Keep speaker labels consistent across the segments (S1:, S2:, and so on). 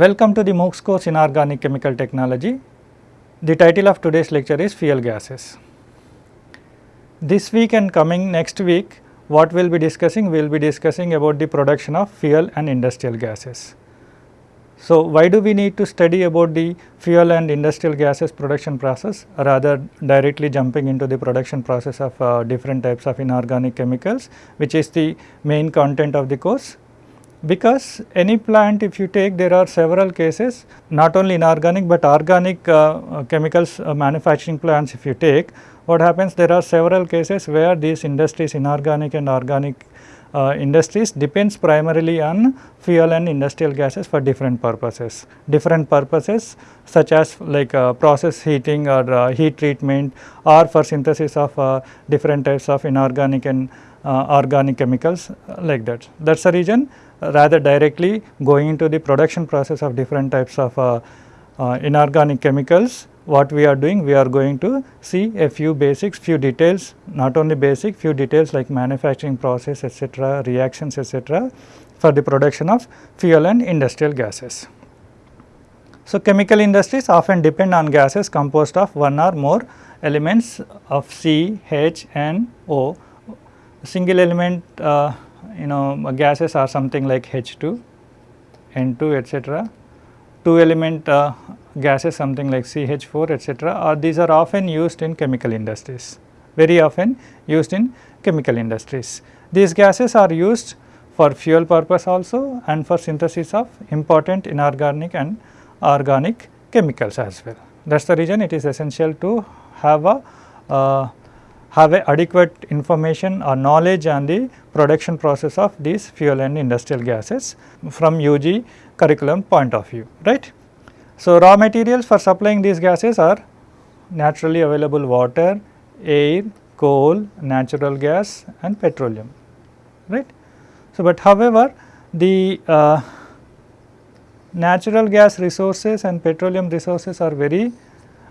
S1: Welcome to the MOOCs course in Inorganic Chemical Technology. The title of today's lecture is Fuel Gases. This week and coming next week, what we will be discussing? We will be discussing about the production of fuel and industrial gases. So, why do we need to study about the fuel and industrial gases production process rather directly jumping into the production process of uh, different types of inorganic chemicals which is the main content of the course? Because any plant if you take there are several cases not only inorganic but organic uh, uh, chemicals uh, manufacturing plants if you take what happens there are several cases where these industries inorganic and organic uh, industries depends primarily on fuel and industrial gases for different purposes. Different purposes such as like uh, process heating or uh, heat treatment or for synthesis of different types of inorganic and organic chemicals like that. That is the reason rather directly going into the production process of different types of uh, uh, inorganic chemicals what we are doing we are going to see a few basics few details not only basic few details like manufacturing process etc reactions etc for the production of fuel and industrial gases. So, chemical industries often depend on gases composed of one or more elements of C, H and O. Single element uh, you know gases are something like H2, N2 etc. Two element uh, gases something like CH4 etc. or these are often used in chemical industries, very often used in chemical industries. These gases are used for fuel purpose also and for synthesis of important inorganic and organic chemicals as well. That is the reason it is essential to have a uh, have adequate information or knowledge on the production process of these fuel and industrial gases from UG curriculum point of view, right. So, raw materials for supplying these gases are naturally available water, air, coal, natural gas and petroleum, right. So, but however, the uh, natural gas resources and petroleum resources are very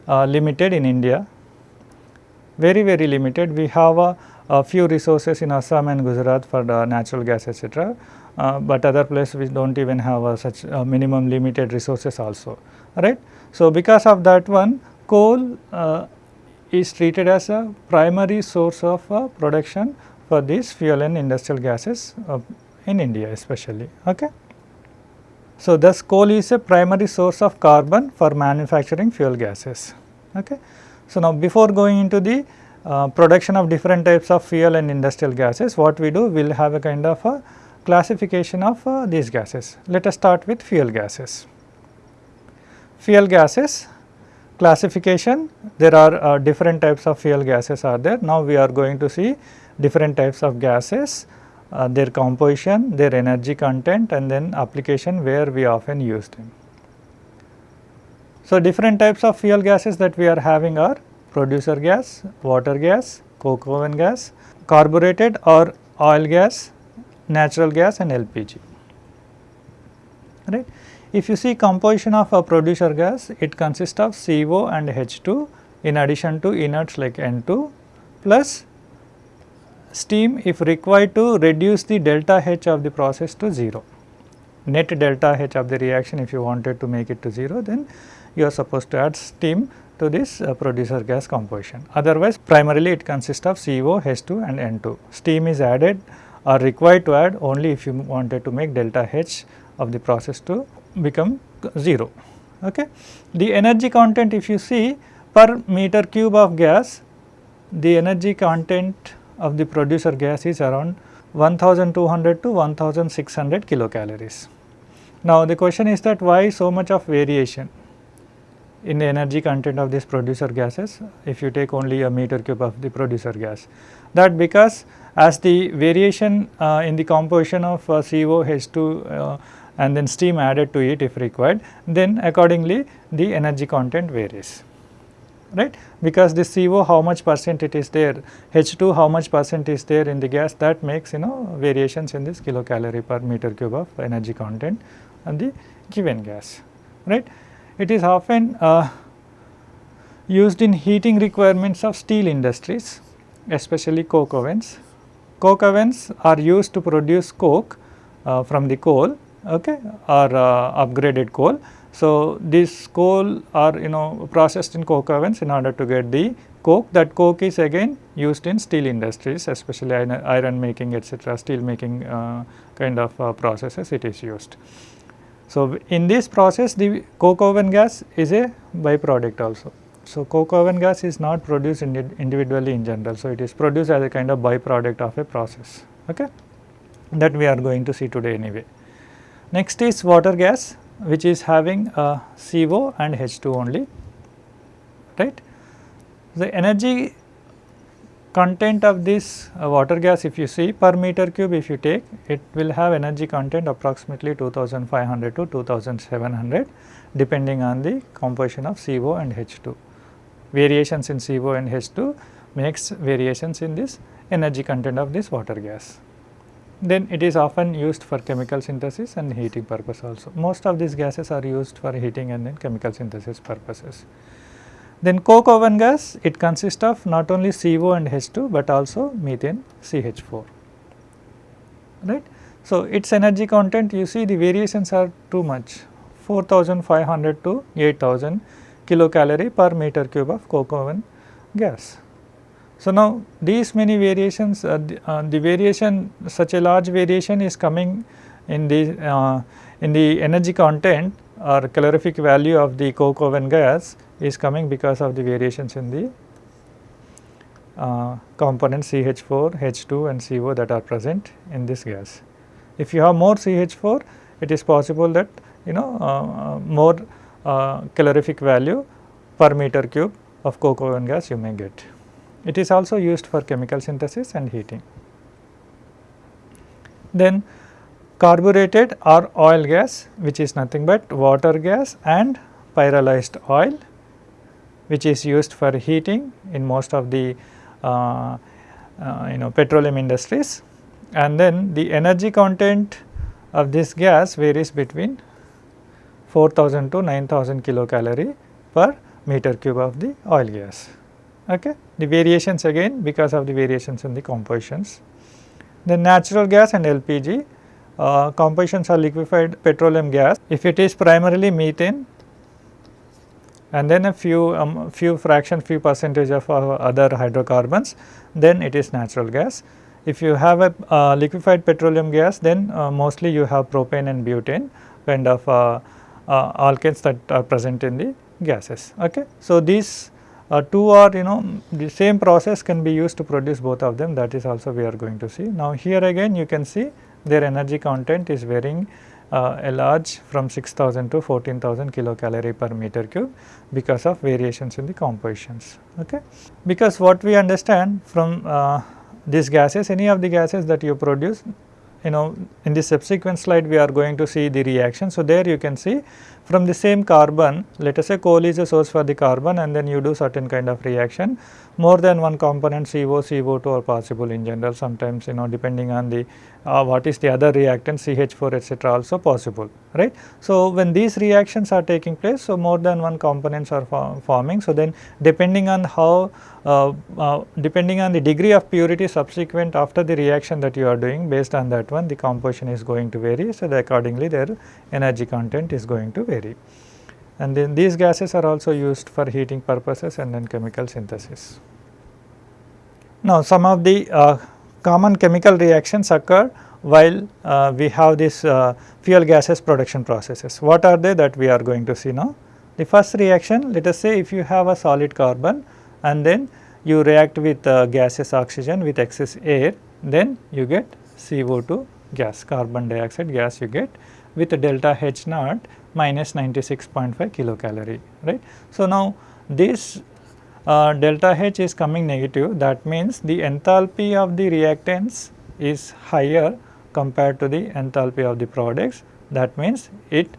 S1: uh, limited in India very very limited. We have a, a few resources in Assam and Gujarat for the natural gas etc. Uh, but other places we do not even have a such a minimum limited resources also right. So, because of that one coal uh, is treated as a primary source of uh, production for these fuel and industrial gases uh, in India especially. Okay. So, thus coal is a primary source of carbon for manufacturing fuel gases. Okay. So, now before going into the uh, production of different types of fuel and industrial gases, what we do we will have a kind of a classification of uh, these gases. Let us start with fuel gases. Fuel gases classification there are uh, different types of fuel gases are there. Now, we are going to see different types of gases, uh, their composition, their energy content and then application where we often use them. So, different types of fuel gases that we are having are producer gas, water gas, coke oven gas, carbureted or oil gas, natural gas and LPG. Right. If you see composition of a producer gas, it consists of CO and H2 in addition to inerts like N2 plus steam if required to reduce the delta H of the process to 0. Net delta H of the reaction if you wanted to make it to 0 then you are supposed to add steam to this uh, producer gas composition. Otherwise, primarily it consists of CO, H2 and N2. Steam is added or required to add only if you wanted to make delta H of the process to become 0. Okay. The energy content if you see per meter cube of gas, the energy content of the producer gas is around 1200 to 1600 kilocalories. Now, the question is that why so much of variation? In the energy content of these producer gases if you take only a meter cube of the producer gas. That because as the variation uh, in the composition of uh, CO, H2 uh, and then steam added to it if required, then accordingly the energy content varies right because this CO how much percent it is there, H2 how much percent is there in the gas that makes you know variations in this kilocalorie per meter cube of energy content on the given gas right. It is often uh, used in heating requirements of steel industries especially coke ovens. Coke ovens are used to produce coke uh, from the coal okay, or uh, upgraded coal. So, this coal are you know processed in coke ovens in order to get the coke that coke is again used in steel industries especially iron making etc., steel making uh, kind of uh, processes it is used. So, in this process the coke oven gas is a byproduct also. So, coke oven gas is not produced individually in general. So, it is produced as a kind of byproduct of a process okay? that we are going to see today anyway. Next is water gas which is having a CO and H2 only right. The energy content of this uh, water gas if you see per meter cube if you take it will have energy content approximately 2500 to 2700 depending on the composition of CO and H2. Variations in CO and H2 makes variations in this energy content of this water gas. Then it is often used for chemical synthesis and heating purpose also. Most of these gases are used for heating and then chemical synthesis purposes. Then coke oven gas it consists of not only CO and H2 but also methane CH4 right. So, its energy content you see the variations are too much 4500 to 8000 kilocalorie per meter cube of coke oven gas. So, now these many variations uh, the, uh, the, variation such a large variation is coming in the uh, in the energy content or calorific value of the coke oven gas is coming because of the variations in the uh, components CH4, H2 and CO that are present in this gas. If you have more CH4 it is possible that you know uh, uh, more calorific value per meter cube of coke oven gas you may get. It is also used for chemical synthesis and heating. Then carbureted or oil gas which is nothing but water gas and pyrolyzed oil which is used for heating in most of the uh, uh, you know petroleum industries and then the energy content of this gas varies between 4000 to 9000 kilocalorie per meter cube of the oil gas. Okay. The variations again because of the variations in the compositions. The natural gas and LPG uh, compositions are liquefied petroleum gas. If it is primarily methane and then a few um, few fraction few percentage of uh, other hydrocarbons then it is natural gas. If you have a uh, liquefied petroleum gas then uh, mostly you have propane and butane kind of uh, uh, alkanes that are present in the gases. Okay. So, these uh, two are you know the same process can be used to produce both of them that is also we are going to see. Now, here again you can see their energy content is varying uh, a large from 6000 to 14000 kilocalorie per meter cube because of variations in the compositions. Okay. Because what we understand from uh, these gases any of the gases that you produce you know in the subsequent slide we are going to see the reaction. So, there you can see from the same carbon let us say coal is a source for the carbon and then you do certain kind of reaction more than one component CO, CO2 are possible in general sometimes you know depending on the uh, what is the other reactant CH4 etc. also possible right. So, when these reactions are taking place so more than one components are forming so then depending on how uh, uh, depending on the degree of purity subsequent after the reaction that you are doing based on that one the composition is going to vary so accordingly their energy content is going to vary and then these gases are also used for heating purposes and then chemical synthesis. Now, some of the uh, common chemical reactions occur while uh, we have this uh, fuel gases production processes. What are they that we are going to see now? The first reaction let us say if you have a solid carbon and then you react with uh, gaseous oxygen with excess air then you get CO2 gas carbon dioxide gas you get with delta H naught minus 96.5 kilocalorie right. So, now this uh, delta H is coming negative that means the enthalpy of the reactants is higher compared to the enthalpy of the products that means it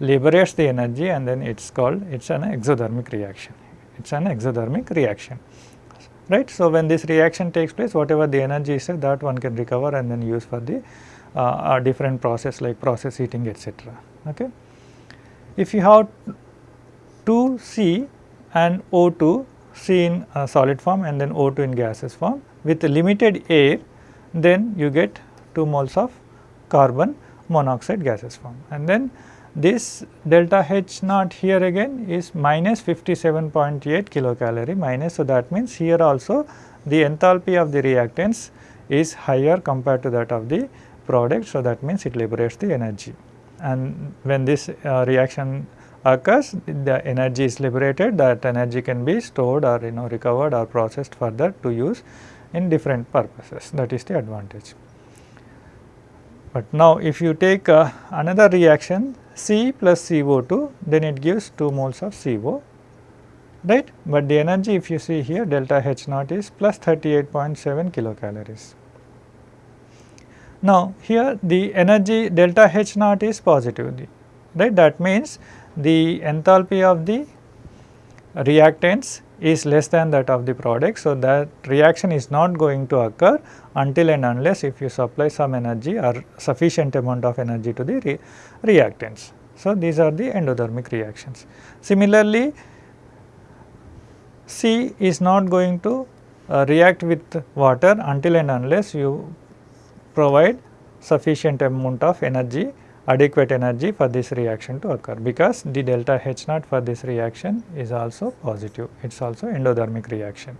S1: liberates the energy and then it is called it is an exothermic reaction it is an exothermic reaction right. So, when this reaction takes place whatever the energy is that one can recover and then use for the uh, different process like process heating etc. Okay. If you have 2 C and O2 C in uh, solid form and then O2 in gaseous form with limited air then you get 2 moles of carbon monoxide gases form and then this delta H naught here again is minus 57.8 kilocalorie minus. So, that means here also the enthalpy of the reactants is higher compared to that of the product. So, that means it liberates the energy and when this uh, reaction occurs the energy is liberated that energy can be stored or you know recovered or processed further to use in different purposes that is the advantage. But now if you take uh, another reaction C plus CO2 then it gives 2 moles of CO right, but the energy if you see here delta H naught is plus 38.7 kilocalories. Now, here the energy delta H naught is positive right that means the enthalpy of the reactants is less than that of the product. So, that reaction is not going to occur until and unless if you supply some energy or sufficient amount of energy to the re reactants. So, these are the endothermic reactions. Similarly, C is not going to uh, react with water until and unless you provide sufficient amount of energy adequate energy for this reaction to occur because the delta H naught for this reaction is also positive it is also endothermic reaction.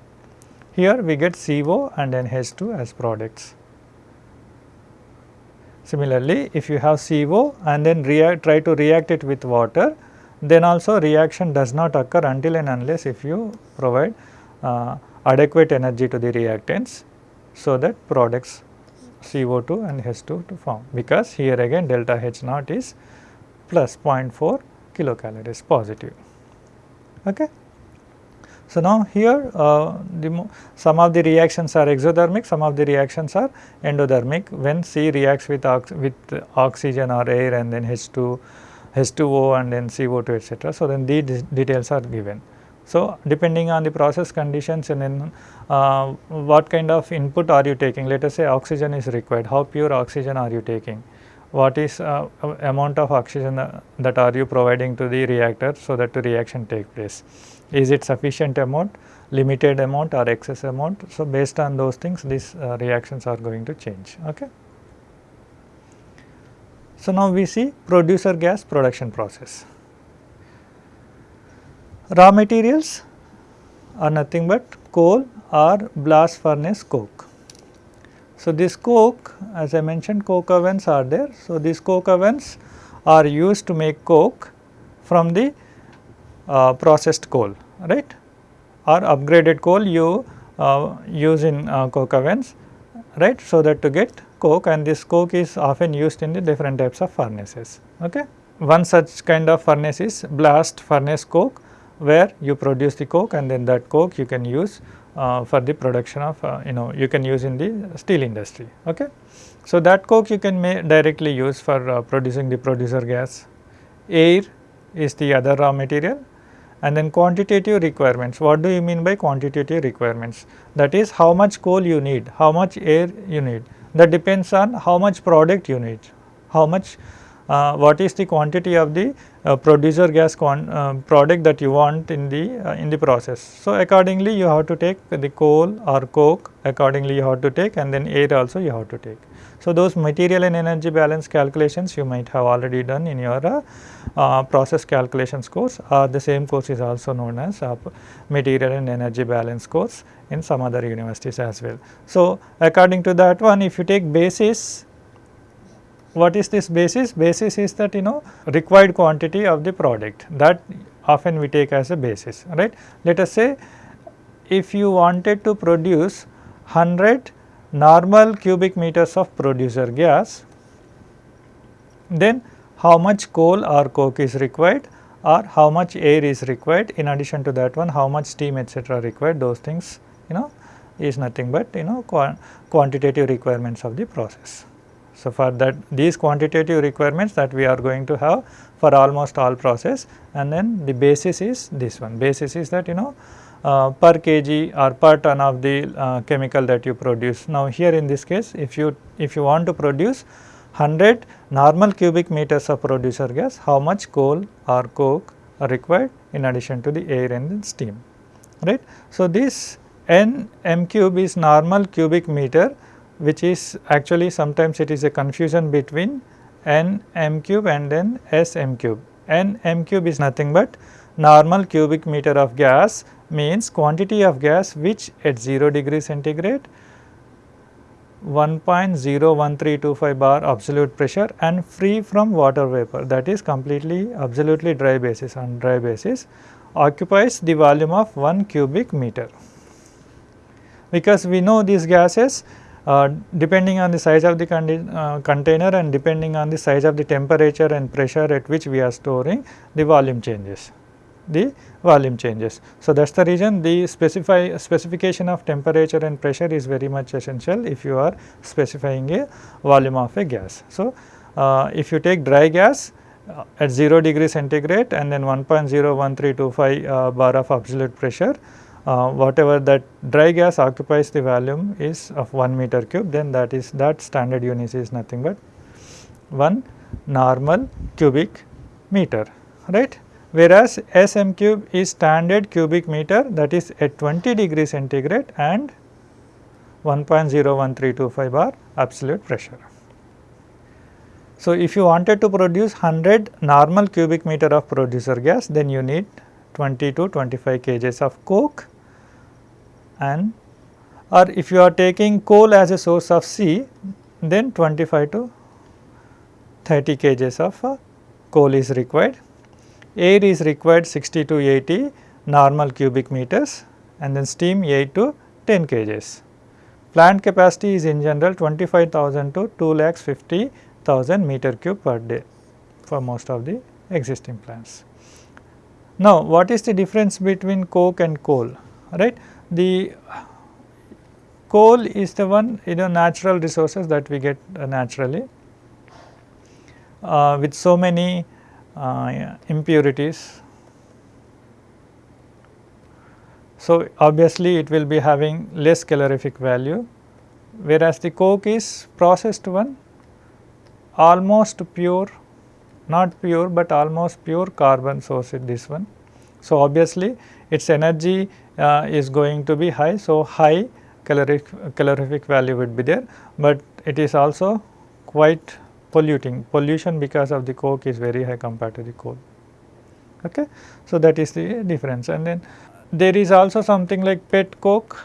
S1: Here we get CO and then H2 as products. Similarly, if you have CO and then react, try to react it with water then also reaction does not occur until and unless if you provide uh, adequate energy to the reactants so that products CO2 and H2 to form because here again delta H naught is plus 0.4 kilocalories positive. Okay. So, now here uh, some of the reactions are exothermic, some of the reactions are endothermic when C reacts with, ox with oxygen or air and then H2 H2O and then CO2 etc. So, then these details are given. So, depending on the process conditions and then uh, what kind of input are you taking? Let us say oxygen is required. How pure oxygen are you taking? What is uh, amount of oxygen uh, that are you providing to the reactor so that the reaction take place? Is it sufficient amount limited amount or excess amount? So based on those things these uh, reactions are going to change. Okay? So, now we see producer gas production process. Raw materials are nothing but coal or blast furnace coke. So, this coke as I mentioned coke ovens are there. So, these coke ovens are used to make coke from the uh, processed coal right or upgraded coal you uh, use in uh, coke ovens right so that to get coke and this coke is often used in the different types of furnaces. Okay. One such kind of furnace is blast furnace coke where you produce the coke and then that coke you can use uh, for the production of uh, you know you can use in the steel industry. Okay. So, that coke you can directly use for uh, producing the producer gas. Air is the other raw material and then quantitative requirements. What do you mean by quantitative requirements? That is how much coal you need, how much air you need that depends on how much product you need, how much uh, what is the quantity of the uh, producer gas uh, product that you want in the uh, in the process. So, accordingly you have to take the coal or coke accordingly you have to take and then air also you have to take. So, those material and energy balance calculations you might have already done in your uh, process calculations course the same course is also known as material and energy balance course in some other universities as well. So, according to that one if you take basis what is this basis? Basis is that you know required quantity of the product that often we take as a basis right. Let us say if you wanted to produce 100 normal cubic meters of producer gas then how much coal or coke is required or how much air is required in addition to that one how much steam etc required those things you know is nothing but you know quantitative requirements of the process. So, for that these quantitative requirements that we are going to have for almost all process and then the basis is this one basis is that you know uh, per kg or per ton of the uh, chemical that you produce. Now, here in this case if you if you want to produce 100 normal cubic meters of producer gas how much coal or coke are required in addition to the air and steam right. So, this n m cube is normal cubic meter which is actually sometimes it is a confusion between n m cube and then S m cube. n m cube is nothing but normal cubic meter of gas means quantity of gas which at 0 degree centigrade 1.01325 bar absolute pressure and free from water vapor that is completely absolutely dry basis on dry basis occupies the volume of 1 cubic meter. Because we know these gases uh, depending on the size of the uh, container and depending on the size of the temperature and pressure at which we are storing the volume changes the volume changes. So, that is the reason the specify specification of temperature and pressure is very much essential if you are specifying a volume of a gas. So, uh, if you take dry gas uh, at 0 degree centigrade and then 1.01325 uh, bar of absolute pressure, uh, whatever that dry gas occupies the volume is of 1 meter cube then that is that standard unit is nothing but 1 normal cubic meter right whereas Sm cube is standard cubic meter that is at 20 degree centigrade and 1.01325 bar absolute pressure. So, if you wanted to produce 100 normal cubic meter of producer gas then you need 20 to 25 kgs of coke and or if you are taking coal as a source of C then 25 to 30 kgs of uh, coal is required air is required 60 to 80 normal cubic meters and then steam 8 to 10 kgs. Plant capacity is in general 25,000 to 2 lakhs 50,000 meter cube per day for most of the existing plants. Now, what is the difference between coke and coal? Right? The coal is the one you know natural resources that we get uh, naturally uh, with so many uh, impurities. So, obviously it will be having less calorific value whereas the coke is processed one almost pure not pure but almost pure carbon source in this one. So, obviously its energy is going to be high. So, high calorific, calorific value would be there, but it is also quite polluting pollution because of the coke is very high compared to the coal. Okay. So, that is the difference and then there is also something like pet coke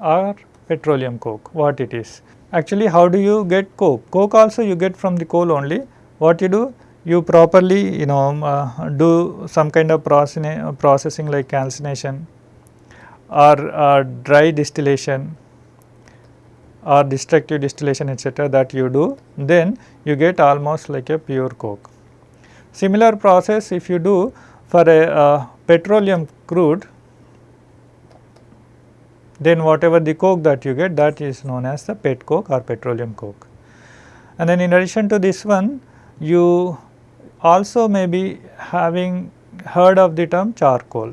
S1: or petroleum coke what it is. Actually how do you get coke? Coke also you get from the coal only what you do you properly you know uh, do some kind of processing like calcination or uh, dry distillation or destructive distillation etc., that you do then you get almost like a pure coke. Similar process if you do for a uh, petroleum crude then whatever the coke that you get that is known as the pet coke or petroleum coke. And then in addition to this one you also may be having heard of the term charcoal.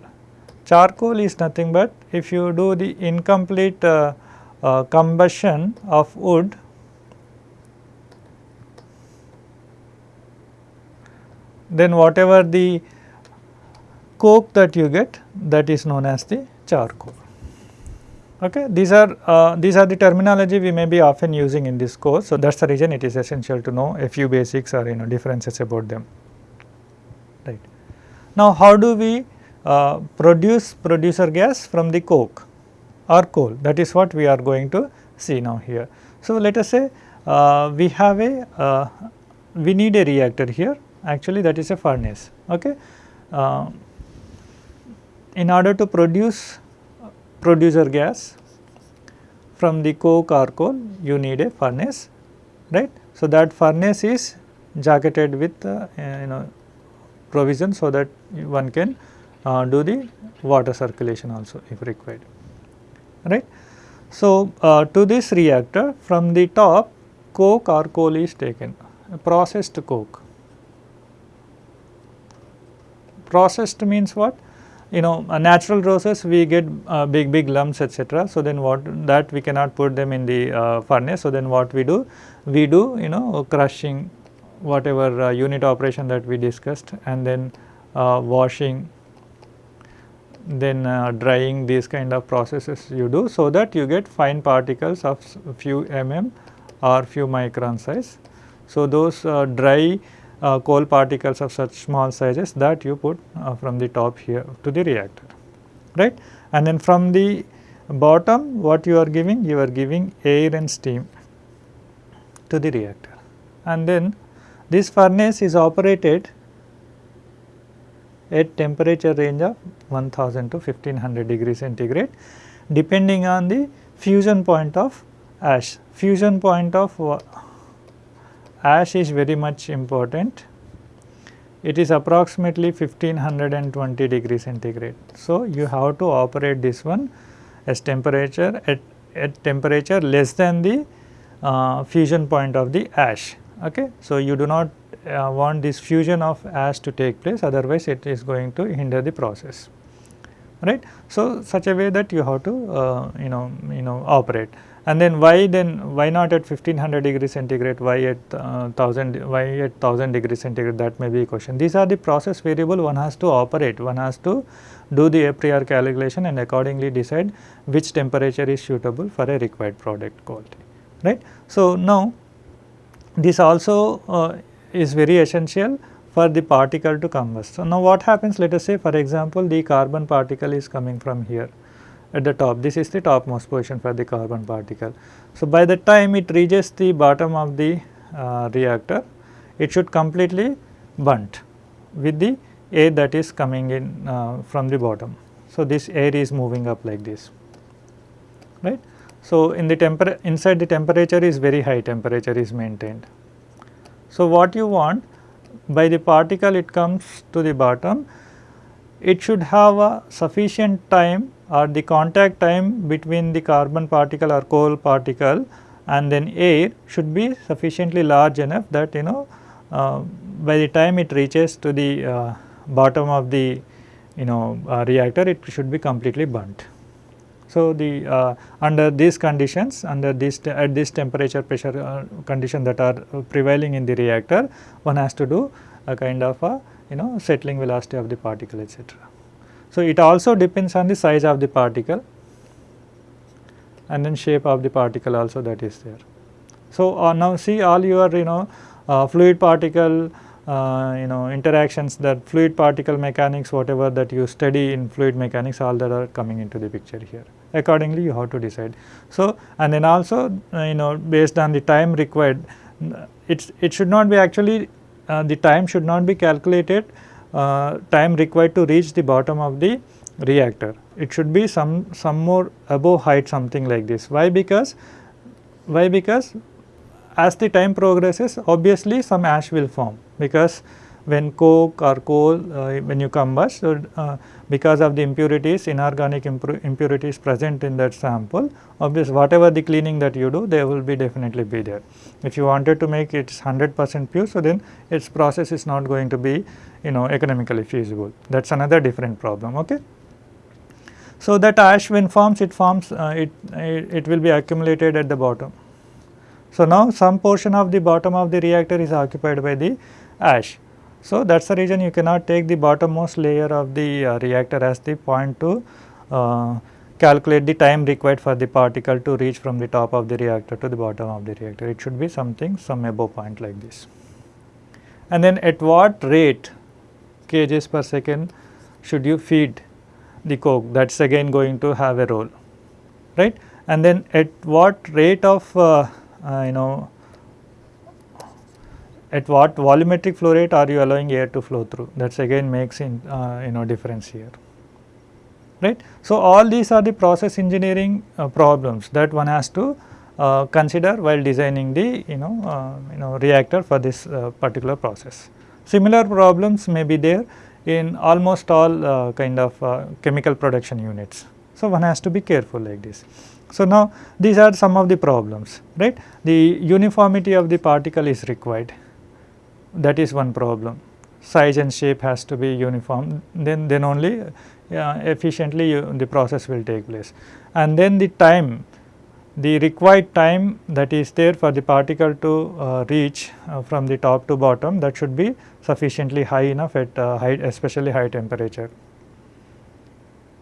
S1: Charcoal is nothing but if you do the incomplete uh, uh, combustion of wood then whatever the coke that you get that is known as the charcoal. Okay. These are uh, these are the terminology we may be often using in this course. So, that is the reason it is essential to know a few basics or you know differences about them right. Now, how do we uh, produce producer gas from the coke? or coal that is what we are going to see now here. So, let us say uh, we have a uh, we need a reactor here actually that is a furnace. Okay. Uh, in order to produce producer gas from the coke or coal you need a furnace right. So, that furnace is jacketed with uh, you know provision so that one can uh, do the water circulation also if required right. So, uh, to this reactor from the top coke or coal is taken processed coke. Processed means what? You know a natural process we get uh, big big lumps etc. So, then what that we cannot put them in the uh, furnace. So, then what we do? We do you know crushing whatever uh, unit operation that we discussed and then uh, washing then uh, drying these kind of processes you do so that you get fine particles of few mm or few micron size. So, those uh, dry uh, coal particles of such small sizes that you put uh, from the top here to the reactor right? And then from the bottom what you are giving? You are giving air and steam to the reactor. And then this furnace is operated at temperature range of 1000 to 1500 degree centigrade depending on the fusion point of ash. Fusion point of ash is very much important. It is approximately 1520 degree centigrade. So, you have to operate this one as temperature at, at temperature less than the uh, fusion point of the ash. Okay. So, you do not uh, want this fusion of ash to take place otherwise it is going to hinder the process right. So, such a way that you have to uh, you know you know operate and then why then why not at 1500 degree centigrade why at uh, 1000 why at 1000 degree centigrade that may be a question. These are the process variable one has to operate one has to do the a priori calculation and accordingly decide which temperature is suitable for a required product quality right. So, now this also uh, is very essential for the particle to combust. So, now what happens let us say for example, the carbon particle is coming from here at the top this is the topmost position for the carbon particle. So, by the time it reaches the bottom of the uh, reactor it should completely burnt with the air that is coming in uh, from the bottom. So, this air is moving up like this right. So, in the temper inside the temperature is very high temperature is maintained. So, what you want by the particle it comes to the bottom it should have a sufficient time or the contact time between the carbon particle or coal particle and then air should be sufficiently large enough that you know uh, by the time it reaches to the uh, bottom of the you know uh, reactor it should be completely burnt. So, the uh, under these conditions under this at this temperature pressure uh, condition that are prevailing in the reactor one has to do a kind of a you know settling velocity of the particle etc. So, it also depends on the size of the particle and then shape of the particle also that is there. So, uh, now see all your you know uh, fluid particle uh, you know interactions that fluid particle mechanics whatever that you study in fluid mechanics all that are coming into the picture here accordingly you have to decide. So, and then also uh, you know based on the time required it's it should not be actually uh, the time should not be calculated uh, time required to reach the bottom of the reactor. It should be some some more above height something like this. Why? Because why? Because as the time progresses obviously some ash will form because when coke or coal uh, when you combust so, uh, because of the impurities inorganic impurities present in that sample obviously whatever the cleaning that you do they will be definitely be there. If you wanted to make it 100 percent pure so then its process is not going to be you know economically feasible that is another different problem. Okay. So, that ash when forms it forms uh, it, it, it will be accumulated at the bottom. So, now some portion of the bottom of the reactor is occupied by the ash so, that is the reason you cannot take the bottommost layer of the uh, reactor as the point to uh, calculate the time required for the particle to reach from the top of the reactor to the bottom of the reactor. It should be something some above point like this. And then at what rate kgs per second should you feed the coke that is again going to have a role right and then at what rate of uh, uh, you know at what volumetric flow rate are you allowing air to flow through that is again makes in uh, you know difference here right. So, all these are the process engineering uh, problems that one has to uh, consider while designing the you know uh, you know reactor for this uh, particular process. Similar problems may be there in almost all uh, kind of chemical production units. So, one has to be careful like this. So, now these are some of the problems right the uniformity of the particle is required that is one problem. Size and shape has to be uniform. Then then only uh, efficiently you, the process will take place. And then the time the required time that is there for the particle to uh, reach uh, from the top to bottom that should be sufficiently high enough at uh, high especially high temperature.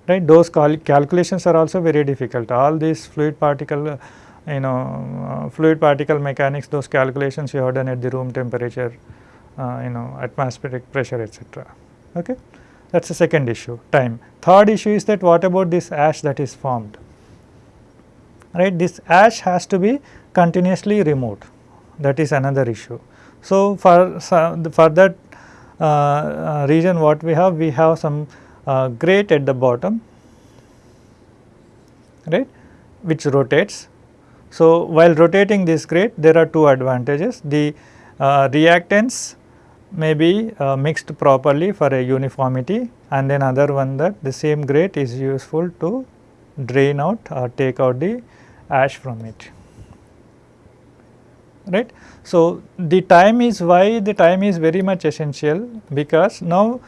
S1: Right? Those cal calculations are also very difficult. All these fluid particle you know uh, fluid particle mechanics those calculations you have done at the room temperature you know atmospheric pressure etc. Okay. That is the second issue time. Third issue is that what about this ash that is formed right this ash has to be continuously removed that is another issue. So, for, for that uh, uh, region what we have we have some uh, grate at the bottom right which rotates. So, while rotating this grate there are two advantages the uh, reactants may be uh, mixed properly for a uniformity and then other one that the same grate is useful to drain out or take out the ash from it right. So, the time is why the time is very much essential because now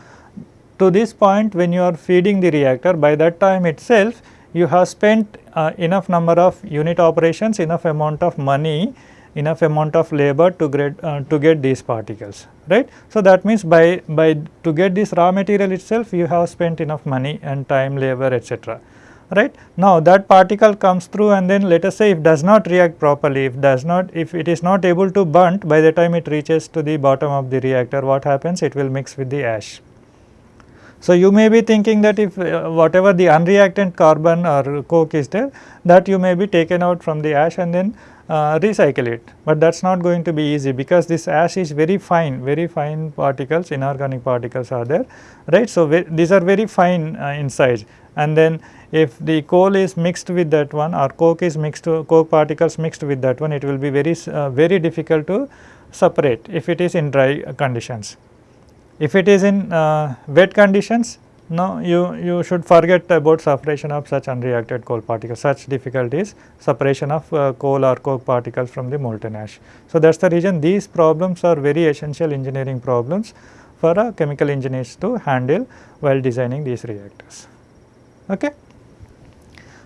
S1: to this point when you are feeding the reactor by that time itself you have spent uh, enough number of unit operations enough amount of money enough amount of labor to get uh, to get these particles right. So, that means by by to get this raw material itself you have spent enough money and time labor etc right. Now, that particle comes through and then let us say if does not react properly, if does not, if it is not able to burnt by the time it reaches to the bottom of the reactor, what happens? It will mix with the ash. So, you may be thinking that if uh, whatever the unreactant carbon or coke is there, that you may be taken out from the ash and then uh, recycle it, but that is not going to be easy because this ash is very fine, very fine particles, inorganic particles are there, right. So, these are very fine uh, in size and then if the coal is mixed with that one or coke is mixed coke particles mixed with that one it will be very uh, very difficult to separate if it is in dry conditions. If it is in uh, wet conditions no you you should forget about separation of such unreacted coal particles such difficulties separation of uh, coal or coke particles from the molten ash. So, that is the reason these problems are very essential engineering problems for a chemical engineers to handle while designing these reactors. Okay.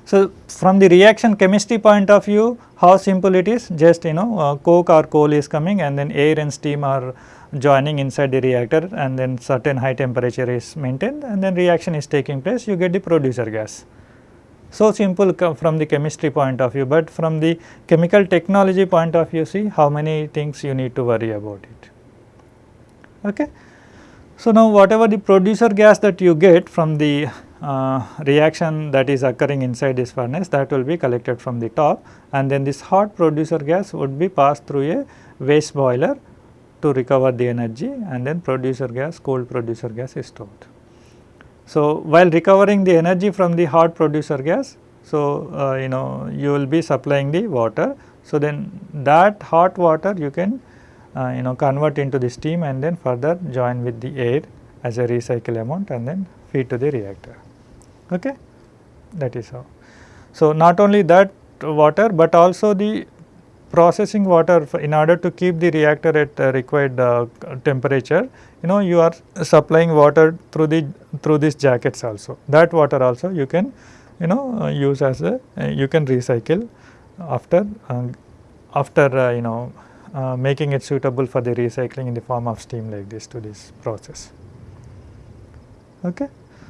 S1: So, from the reaction chemistry point of view how simple it is just you know uh, coke or coal is coming and then air and steam are joining inside the reactor and then certain high temperature is maintained and then reaction is taking place you get the producer gas. So, simple from the chemistry point of view, but from the chemical technology point of view see how many things you need to worry about it. Okay. So, now whatever the producer gas that you get from the uh, reaction that is occurring inside this furnace that will be collected from the top and then this hot producer gas would be passed through a waste boiler to recover the energy and then producer gas cold producer gas is stored. So, while recovering the energy from the hot producer gas, so uh, you know you will be supplying the water. So, then that hot water you can uh, you know convert into the steam and then further join with the air as a recycle amount and then feed to the reactor okay that is how. So, not only that water, but also the processing water in order to keep the reactor at uh, required uh, temperature you know you are supplying water through the through these jackets also. That water also you can you know uh, use as a uh, you can recycle after uh, after uh, you know making it suitable for the recycling in the form of steam like this to this process. Okay?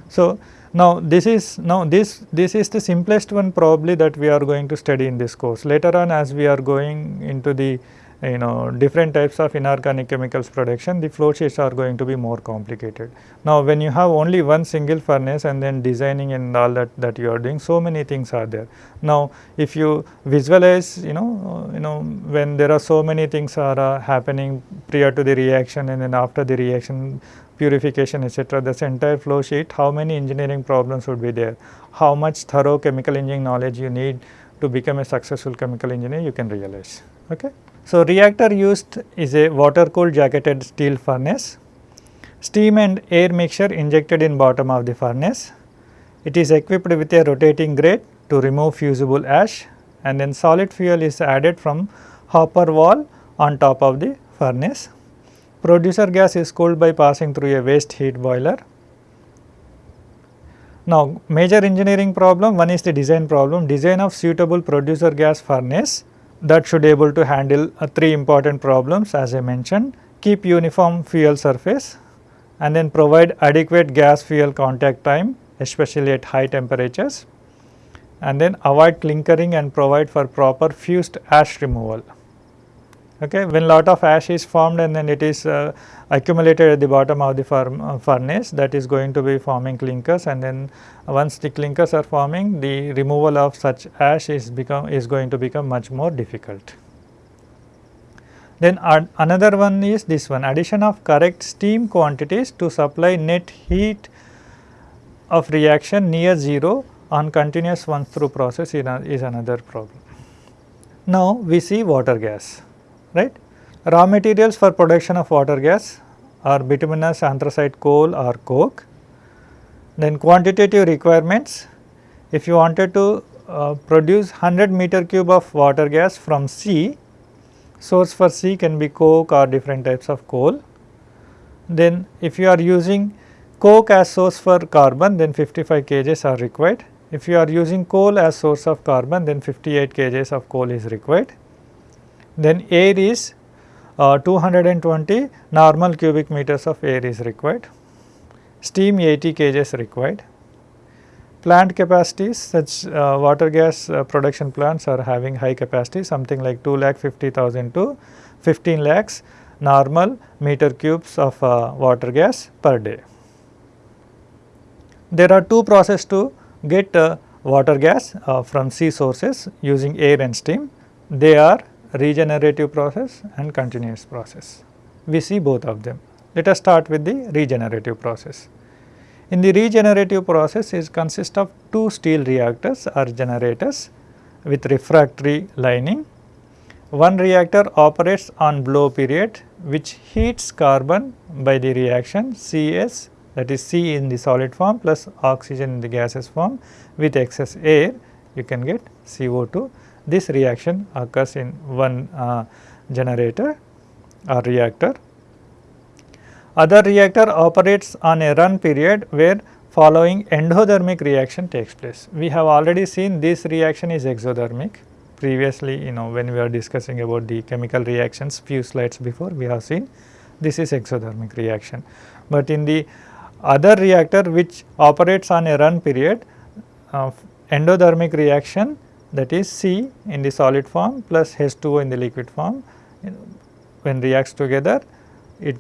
S1: So now, this is now this this is the simplest one probably that we are going to study in this course. Later on as we are going into the you know different types of inorganic chemicals production the flow sheets are going to be more complicated. Now when you have only one single furnace and then designing and all that that you are doing so many things are there. Now if you visualize you know you know when there are so many things are uh, happening prior to the reaction and then after the reaction purification etc. this entire flow sheet how many engineering problems would be there, how much thorough chemical engineering knowledge you need to become a successful chemical engineer you can realize. Okay. So, reactor used is a water cooled jacketed steel furnace, steam and air mixture injected in bottom of the furnace. It is equipped with a rotating grate to remove fusible ash and then solid fuel is added from hopper wall on top of the furnace. Producer gas is cooled by passing through a waste heat boiler. Now, major engineering problem one is the design problem, design of suitable producer gas furnace that should able to handle uh, three important problems as I mentioned, keep uniform fuel surface and then provide adequate gas fuel contact time especially at high temperatures, and then avoid clinkering and provide for proper fused ash removal. Okay. When lot of ash is formed and then it is uh, accumulated at the bottom of the uh, furnace that is going to be forming clinkers and then once the clinkers are forming the removal of such ash is become is going to become much more difficult. Then another one is this one addition of correct steam quantities to supply net heat of reaction near 0 on continuous one through process is another problem. Now, we see water gas right. Raw materials for production of water gas are bituminous anthracite coal or coke. Then quantitative requirements if you wanted to uh, produce 100 meter cube of water gas from C source for C can be coke or different types of coal. Then if you are using coke as source for carbon then 55 kgs are required. If you are using coal as source of carbon then 58 kgs of coal is required. Then air is uh, 220 normal cubic meters of air is required. Steam 80 kgs required. Plant capacities such uh, water gas uh, production plants are having high capacity something like 2 lakh 50,000 to 15 lakhs normal meter cubes of uh, water gas per day. There are two processes to get uh, water gas uh, from C sources using air and steam. They are regenerative process and continuous process. We see both of them. Let us start with the regenerative process. In the regenerative process is consist of two steel reactors or generators with refractory lining. One reactor operates on blow period which heats carbon by the reaction Cs that is C in the solid form plus oxygen in the gaseous form with excess air you can get CO2. This reaction occurs in one uh, generator or reactor other reactor operates on a run period where following endothermic reaction takes place. We have already seen this reaction is exothermic. Previously, you know when we are discussing about the chemical reactions few slides before we have seen this is exothermic reaction. But in the other reactor which operates on a run period uh, endothermic reaction that is C in the solid form plus H2O in the liquid form when reacts together it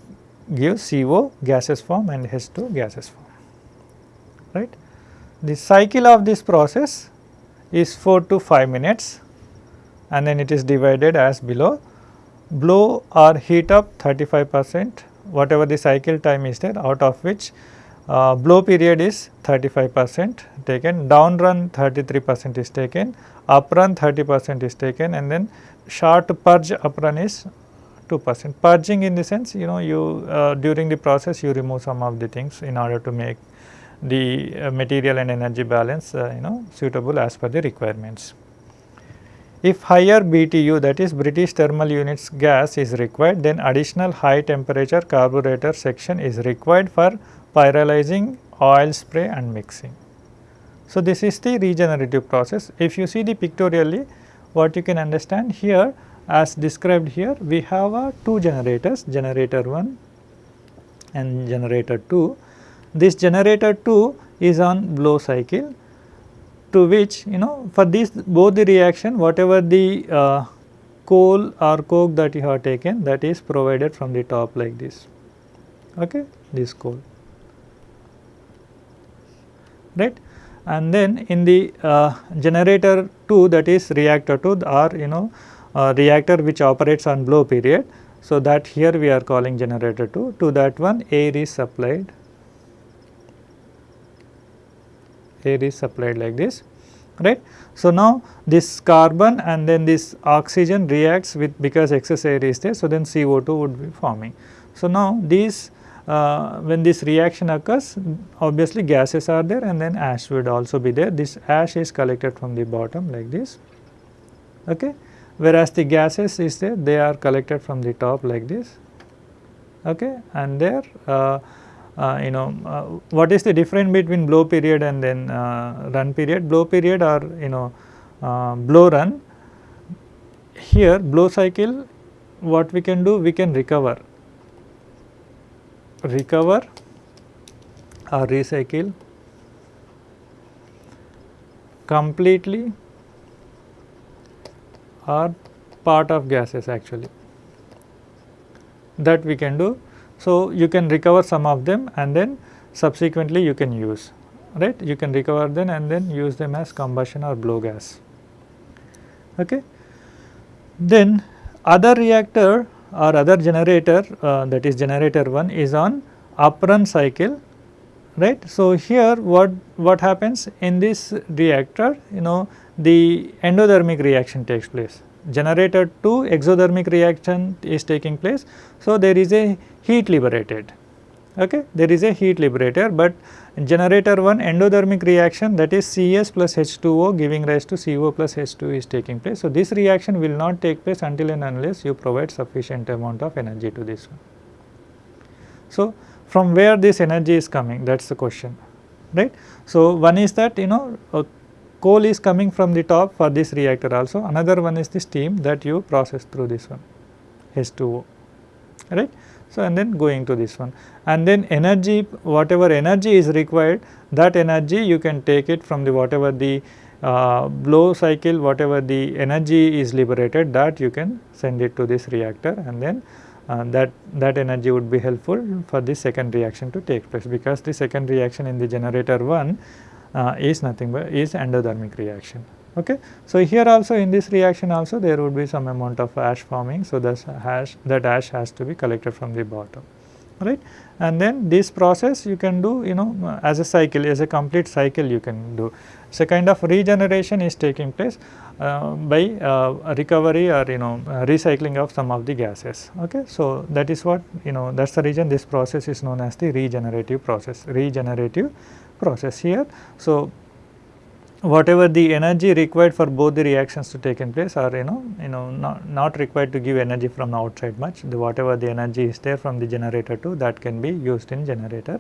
S1: gives CO gaseous form and H2 gaseous form right. The cycle of this process is 4 to 5 minutes and then it is divided as below blow or heat up 35 percent whatever the cycle time is there out of which uh, blow period is 35 percent taken down run 33 percent is taken up run 30 percent is taken and then short purge up run is 2 percent. Purging in the sense you know you uh, during the process you remove some of the things in order to make the uh, material and energy balance uh, you know suitable as per the requirements. If higher BTU that is British thermal units gas is required then additional high temperature carburetor section is required for pyrolyzing oil spray and mixing. So, this is the regenerative process. If you see the pictorially what you can understand here as described here we have uh, two generators generator 1 and generator 2. This generator 2 is on blow cycle to which you know for this both the reaction whatever the uh, coal or coke that you have taken that is provided from the top like this okay this coal right and then in the uh, generator 2 that is reactor 2 or you know uh, reactor which operates on blow period. So, that here we are calling generator 2 to that one air is supplied air is supplied like this right. So, now this carbon and then this oxygen reacts with because excess air is there. So, then CO2 would be forming. So, now these uh, when this reaction occurs obviously gases are there and then ash would also be there. This ash is collected from the bottom like this. Okay whereas the gases is there they are collected from the top like this okay and there uh, uh, you know uh, what is the difference between blow period and then uh, run period blow period or you know uh, blow run here blow cycle what we can do we can recover recover or recycle completely or part of gases actually that we can do. So, you can recover some of them and then subsequently you can use right you can recover them and then use them as combustion or blow gas. Okay. Then other reactor or other generator uh, that is generator 1 is on uprun cycle right. So, here what what happens in this reactor you know the endothermic reaction takes place generator 2 exothermic reaction is taking place. So, there is a heat liberated okay there is a heat liberator but generator 1 endothermic reaction that is Cs plus H2O giving rise to CO plus H2 is taking place. So, this reaction will not take place until and unless you provide sufficient amount of energy to this one. So, from where this energy is coming that is the question right. So, one is that you know uh, coal is coming from the top for this reactor also another one is the steam that you process through this one H2O right. So, and then going to this one and then energy whatever energy is required that energy you can take it from the whatever the uh, blow cycle whatever the energy is liberated that you can send it to this reactor and then uh, that that energy would be helpful for the second reaction to take place because the second reaction in the generator 1 uh, is nothing but is endothermic reaction. Okay. So, here also in this reaction also there would be some amount of ash forming. So, this ash that ash has to be collected from the bottom right and then this process you can do you know as a cycle as a complete cycle you can do. So, kind of regeneration is taking place uh, by uh, recovery or you know recycling of some of the gases. Okay. So, that is what you know that is the reason this process is known as the regenerative process regenerative process here. So, whatever the energy required for both the reactions to take in place are you know you know not, not required to give energy from outside much. The whatever the energy is there from the generator 2 that can be used in generator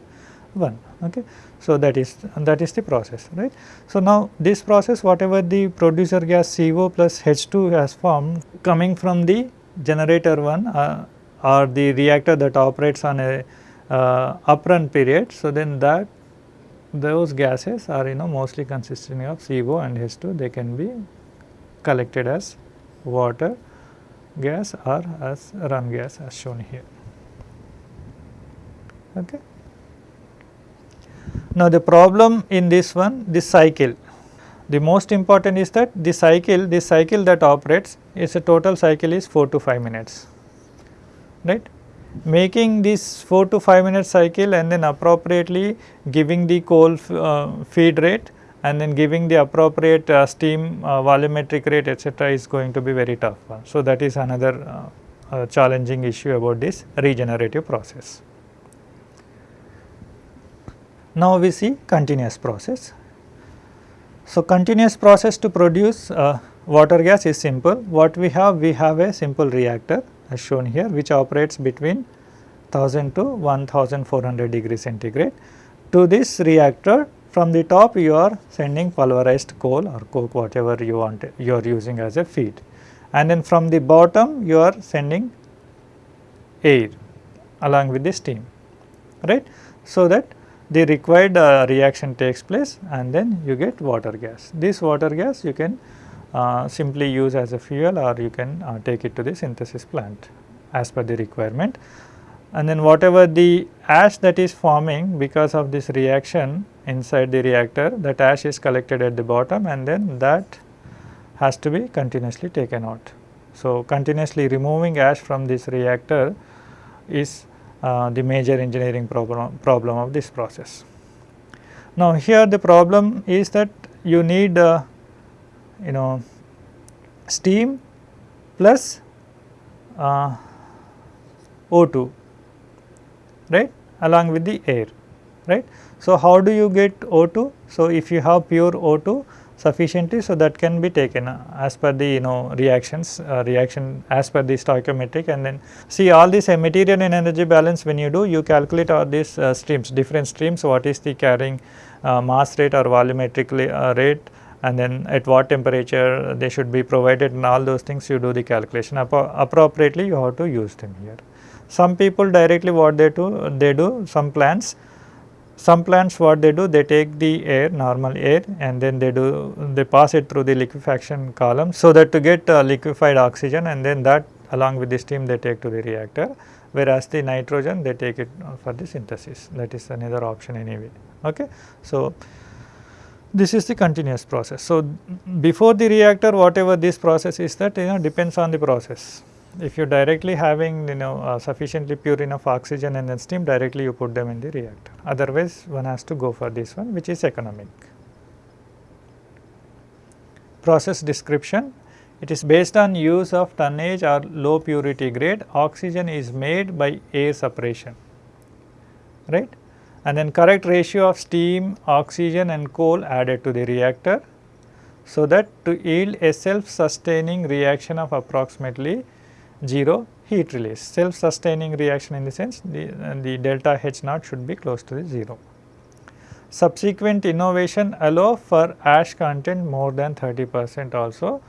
S1: 1 okay? So that is that is the process right? So now this process whatever the producer gas co plus h2 has formed coming from the generator 1 uh, or the reactor that operates on a uh, uprun period so then that those gases are you know mostly consisting of CO and H2 they can be collected as water gas or as run gas as shown here. Okay. Now, the problem in this one this cycle the most important is that the cycle this cycle that operates is a total cycle is 4 to 5 minutes right making this 4 to 5 minute cycle and then appropriately giving the coal uh, feed rate and then giving the appropriate uh, steam uh, volumetric rate etc., is going to be very tough. So, that is another uh, challenging issue about this regenerative process. Now, we see continuous process. So, continuous process to produce uh, water gas is simple. What we have? We have a simple reactor as shown here which operates between 1000 to 1400 degree centigrade. To this reactor from the top you are sending pulverized coal or coke whatever you want you are using as a feed and then from the bottom you are sending air along with the steam right. So, that the required uh, reaction takes place and then you get water gas. This water gas you can simply use as a fuel or you can uh, take it to the synthesis plant as per the requirement. And then whatever the ash that is forming because of this reaction inside the reactor that ash is collected at the bottom and then that has to be continuously taken out. So, continuously removing ash from this reactor is uh, the major engineering problem, problem of this process. Now, here the problem is that you need uh, you know steam plus uh, O2 right along with the air right. So, how do you get O2? So, if you have pure O2 sufficiently so that can be taken uh, as per the you know reactions uh, reaction as per the stoichiometric and then see all this uh, material and energy balance when you do you calculate all these uh, streams different streams what is the carrying mass rate or volumetric rate and then at what temperature they should be provided and all those things you do the calculation Appro appropriately you have to use them here. Some people directly what they do they do some plants some plants what they do they take the air normal air and then they do they pass it through the liquefaction column so that to get uh, liquefied oxygen and then that along with the steam they take to the reactor whereas the nitrogen they take it for the synthesis that is another option anyway. Okay. So, this is the continuous process. So, before the reactor whatever this process is that you know depends on the process. If you directly having you know uh, sufficiently pure enough oxygen and then steam directly you put them in the reactor otherwise one has to go for this one which is economic. Process description it is based on use of tonnage or low purity grade oxygen is made by air separation right and then correct ratio of steam, oxygen and coal added to the reactor so that to yield a self sustaining reaction of approximately 0 heat release. Self sustaining reaction in the sense the, the delta H naught should be close to the 0. Subsequent innovation allow for ash content more than 30 percent also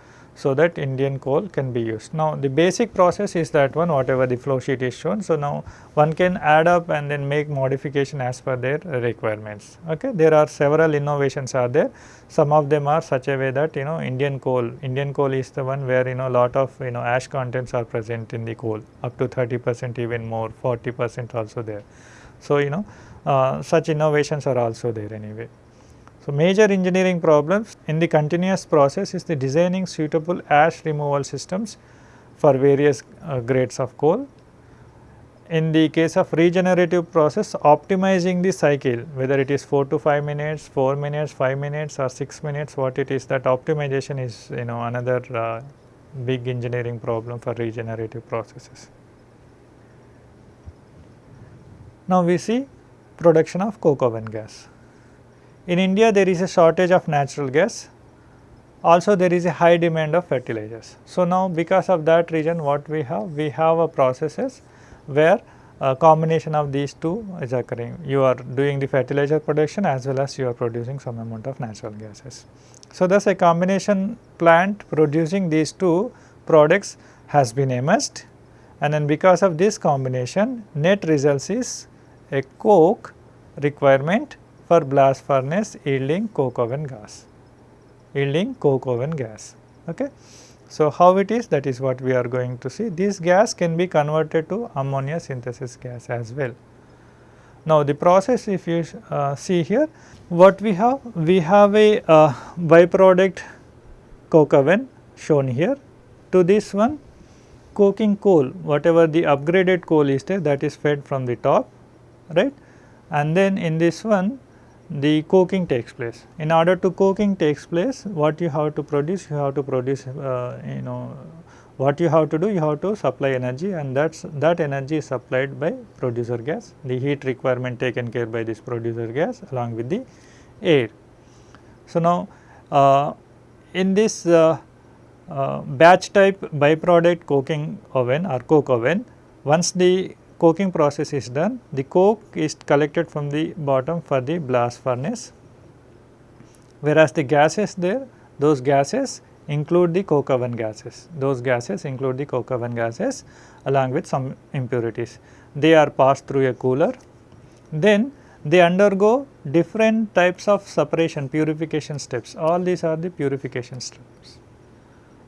S1: so that Indian coal can be used. Now, the basic process is that one whatever the flow sheet is shown. So, now one can add up and then make modification as per their requirements. Okay. There are several innovations are there. Some of them are such a way that you know Indian coal, Indian coal is the one where you know lot of you know ash contents are present in the coal up to 30 percent even more 40 percent also there. So, you know uh, such innovations are also there anyway. So, major engineering problems in the continuous process is the designing suitable ash removal systems for various uh, grades of coal. In the case of regenerative process optimizing the cycle whether it is 4 to 5 minutes, 4 minutes, 5 minutes or 6 minutes what it is that optimization is you know another uh, big engineering problem for regenerative processes. Now, we see production of coke oven gas. In India there is a shortage of natural gas also there is a high demand of fertilizers. So, now because of that reason what we have? We have a processes where a combination of these two is occurring. You are doing the fertilizer production as well as you are producing some amount of natural gases. So, thus a combination plant producing these two products has been emerged and then because of this combination net results is a coke requirement for blast furnace yielding coke oven gas, yielding coke oven gas. Okay. So, how it is that is what we are going to see. This gas can be converted to ammonia synthesis gas as well. Now, the process if you uh, see here what we have, we have a uh, byproduct coke oven shown here to this one coking coal whatever the upgraded coal is there that is fed from the top right and then in this one the coking takes place. In order to coking takes place, what you have to produce? You have to produce, uh, you know, what you have to do? You have to supply energy and that's, that energy is supplied by producer gas, the heat requirement taken care by this producer gas along with the air. So, now uh, in this uh, uh batch type byproduct coking oven or coke oven, once the coking process is done, the coke is collected from the bottom for the blast furnace, whereas the gases there, those gases include the coke oven gases, those gases include the coke oven gases along with some impurities. They are passed through a cooler, then they undergo different types of separation purification steps, all these are the purification steps.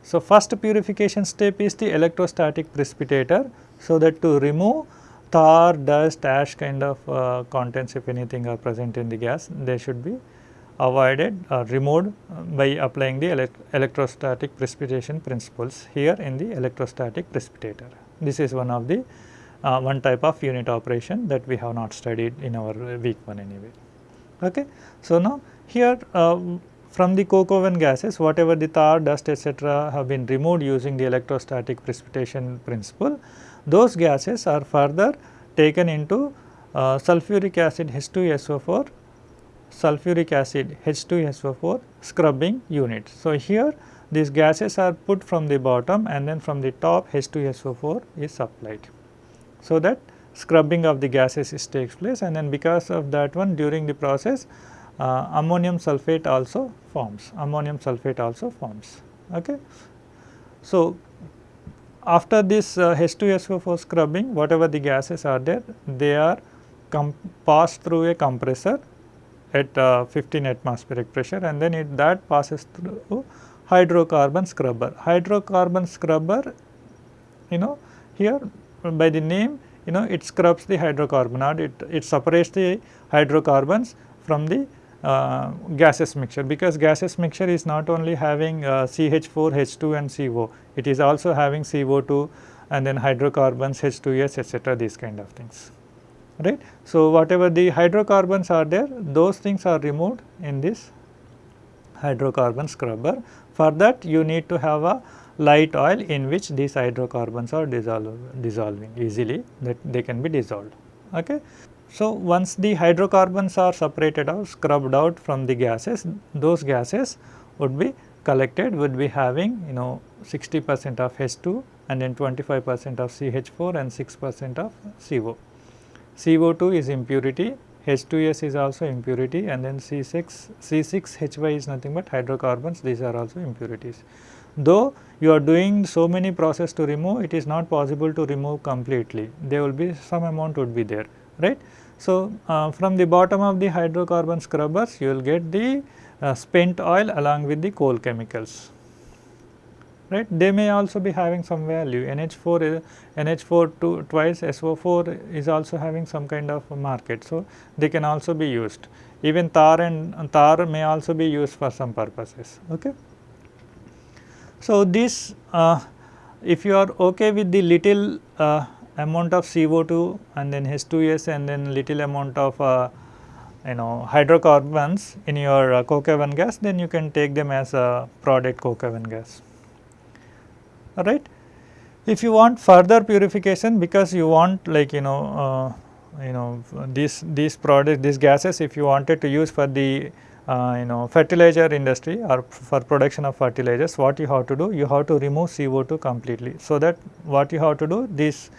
S1: So, first purification step is the electrostatic precipitator, so that to remove tar, dust, ash kind of uh, contents if anything are present in the gas, they should be avoided or removed by applying the elect electrostatic precipitation principles here in the electrostatic precipitator. This is one of the uh, one type of unit operation that we have not studied in our week 1 anyway. Okay. So, now here uh, from the coke oven gases whatever the tar, dust etc., have been removed using the electrostatic precipitation principle those gases are further taken into uh, sulfuric acid H2SO4, sulfuric acid H2SO4 scrubbing unit. So, here these gases are put from the bottom and then from the top H2SO4 is supplied. So, that scrubbing of the gases is takes place and then because of that one during the process uh, ammonium sulphate also forms, ammonium sulphate also forms. Okay. So, after this uh, H2SO4 scrubbing whatever the gases are there they are passed through a compressor at uh, 15 atmospheric pressure and then it that passes through hydrocarbon scrubber. Hydrocarbon scrubber you know here by the name you know it scrubs the hydrocarbon it, it separates the hydrocarbons from the uh, gaseous mixture because gaseous mixture is not only having uh, CH4, H2 and CO, it is also having CO2 and then hydrocarbons, H2S etc. these kind of things right. So, whatever the hydrocarbons are there those things are removed in this hydrocarbon scrubber. For that you need to have a light oil in which these hydrocarbons are dissolve, dissolving easily that they can be dissolved. Okay. So, once the hydrocarbons are separated out scrubbed out from the gases those gases would be collected would be having you know 60 percent of H2 and then 25 percent of CH4 and 6 percent of CO. CO2 is impurity, H2S is also impurity and then C6, C6Hy is nothing but hydrocarbons these are also impurities. Though you are doing so many process to remove it is not possible to remove completely there will be some amount would be there right. So, uh, from the bottom of the hydrocarbon scrubbers you will get the uh, spent oil along with the coal chemicals right. They may also be having some value NH4 is NH4 two, twice SO4 is also having some kind of market. So, they can also be used even tar and tar may also be used for some purposes. Okay. So, this uh, if you are okay with the little uh, amount of CO2 and then H2S and then little amount of uh, you know hydrocarbons in your uh, coke oven gas then you can take them as a product coke oven gas alright. If you want further purification because you want like you know uh, you know these these products these gases if you wanted to use for the uh, you know fertilizer industry or for production of fertilizers what you have to do you have to remove CO2 completely. So, that what you have to do this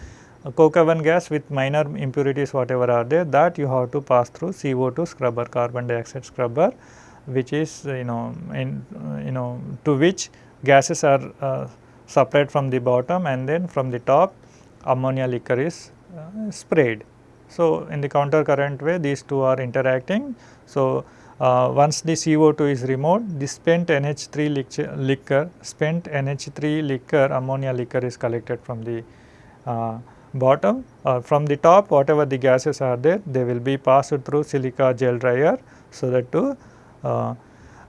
S1: coke oven gas with minor impurities whatever are there that you have to pass through CO2 scrubber carbon dioxide scrubber which is you know in you know to which gases are uh, separate from the bottom and then from the top ammonia liquor is uh, sprayed. So, in the counter current way these two are interacting. So, uh, once the CO2 is removed the spent NH3 liquor spent NH3 liquor ammonia liquor is collected from the uh, bottom or from the top whatever the gases are there they will be passed through silica gel dryer so that to uh,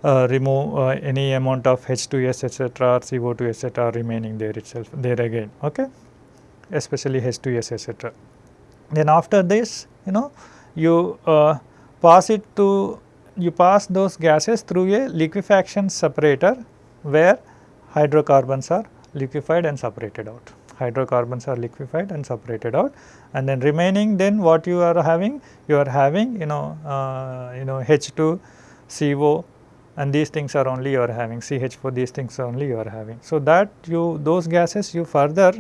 S1: uh, remove uh, any amount of H2S etc. or CO2 etc. remaining there itself there again okay especially H2S etc. Then after this you know you uh, pass it to you pass those gases through a liquefaction separator where hydrocarbons are liquefied and separated out hydrocarbons are liquefied and separated out. And then remaining then what you are having? You are having you know uh, you know H2 CO and these things are only you are having. CH4 these things are only you are having. So, that you those gases you further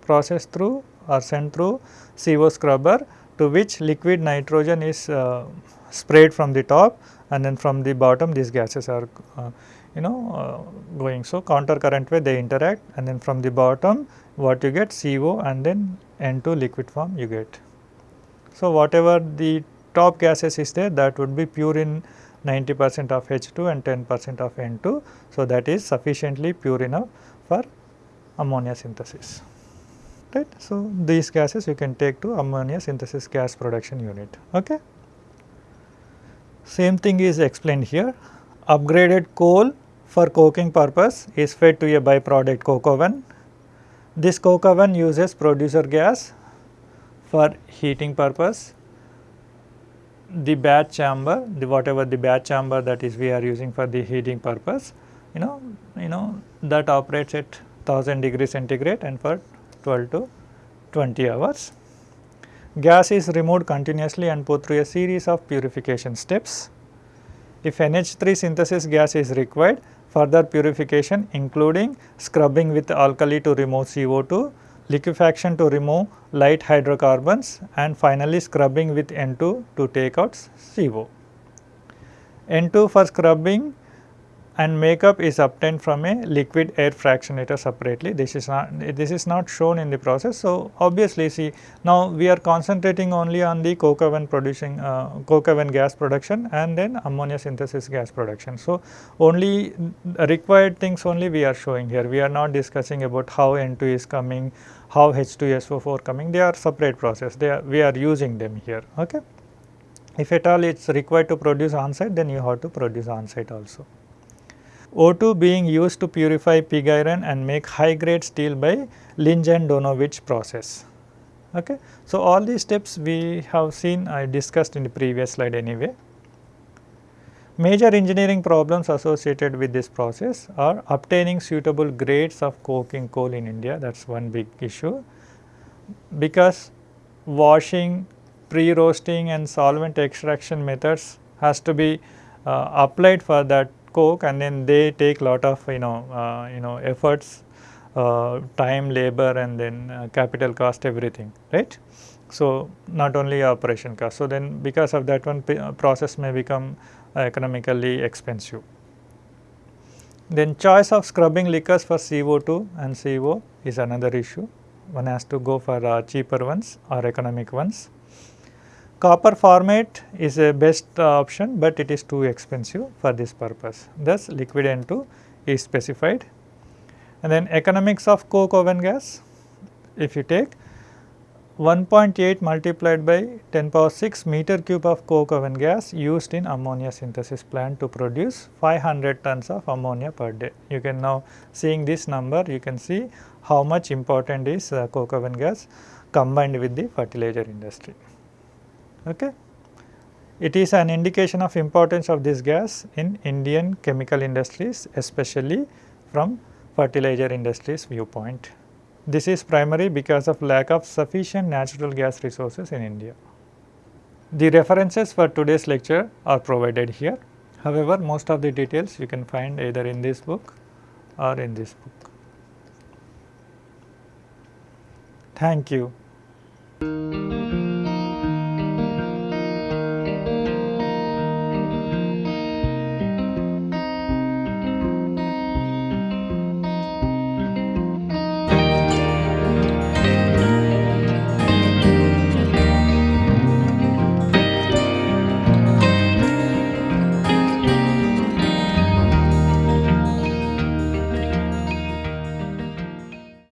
S1: process through or send through CO scrubber to which liquid nitrogen is uh, sprayed from the top and then from the bottom these gases are uh, you know uh, going. So, counter current way they interact and then from the bottom what you get CO and then N2 liquid form you get. So, whatever the top gases is there that would be pure in 90 percent of H2 and 10 percent of N2. So, that is sufficiently pure enough for ammonia synthesis right. So, these gases you can take to ammonia synthesis gas production unit. Okay. Same thing is explained here upgraded coal for coking purpose is fed to a byproduct coke oven. This coke oven uses producer gas for heating purpose the batch chamber, the whatever the batch chamber that is we are using for the heating purpose, you know, you know that operates at 1000 degree centigrade and for 12 to 20 hours. Gas is removed continuously and put through a series of purification steps. If NH3 synthesis gas is required, further purification including scrubbing with alkali to remove CO2 liquefaction to remove light hydrocarbons and finally scrubbing with N2 to take out CO. N2 for scrubbing and makeup is obtained from a liquid air fractionator separately. This is not this is not shown in the process. So, obviously see now we are concentrating only on the coke oven producing uh, coke oven gas production and then ammonia synthesis gas production. So, only required things only we are showing here. We are not discussing about how N2 is coming, how H2SO4 coming. They are separate process. They are we are using them here. Okay. If at all it is required to produce on site, then you have to produce on site also. O2 being used to purify pig iron and make high grade steel by Linz and Donawitz process. Okay. So, all these steps we have seen I discussed in the previous slide anyway. Major engineering problems associated with this process are obtaining suitable grades of coking coal in India that is one big issue because washing, pre-roasting and solvent extraction methods has to be uh, applied for that coke and then they take lot of you know uh, you know efforts uh, time labor and then uh, capital cost everything right? So not only operation cost. So then because of that one uh, process may become economically expensive. Then choice of scrubbing liquors for CO2 and CO is another issue. One has to go for uh, cheaper ones or economic ones Copper formate is a best uh, option, but it is too expensive for this purpose. Thus, liquid N2 is specified. And then economics of coke oven gas, if you take 1.8 multiplied by 10 power 6 meter cube of coke oven gas used in ammonia synthesis plant to produce 500 tons of ammonia per day. You can now seeing this number, you can see how much important is uh, coke oven gas combined with the fertilizer industry. Okay. It is an indication of importance of this gas in Indian chemical industries especially from fertilizer industries viewpoint. This is primary because of lack of sufficient natural gas resources in India. The references for today's lecture are provided here. However, most of the details you can find either in this book or in this book. Thank you.